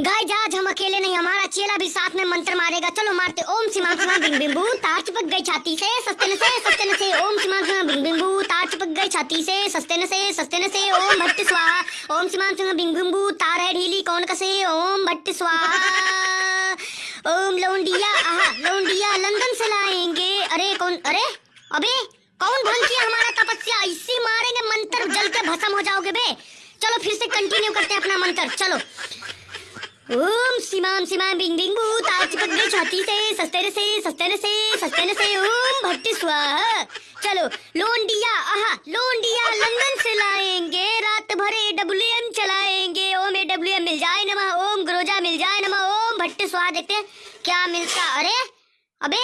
जा आज हम अकेले नहीं, हमारा चेला भी साथ में मंत्र मारेगा। चलो मारते, ओम सीमा सीमा बिंग बिंबू तार चिपक गई छाती से, सस्ते न से सस्ते न से ओम सीमा सीमा बिंग बिंबू तार चिपक गई छाती से, सस्ते न से सस्ते न से ओम भट्ट स्वाहा, ओम सीमा सीमा बिंग बिंबू तार है ढीली, कौन कसे, ओम भट्ट स्वाहा। ओम लौंडिया, आहा, लौंडिया, लंदन से लाएँगे। अरे, कौन, अरे, अबे, कौन भंग किया हमारा तपस्या? इसी मारेंगे, मंत्र जल के भस्म हो जाओगे बे। चलो फिर से कंटिन्यू करते हैं अपना मंत्र, चलो। ओम सीमाम सीमाम बिंग बिंग बू तार चिपक छाती से सस्ते न से सस्ते न से सस्ते न से ओम भट्टी स्वाहा। चलो, लोंडिया, आहा, लोंडिया लंदन से लाएँगे। रात भरे डब्ल्यू एम चलाएँगे। ओम ए डब्ल्यू एम मिल जाए नमः, ओम ग्रोजा मिल जाए नमः, ओम भट्ट स्वाहा देखते क्या मिलता? अरे, अबे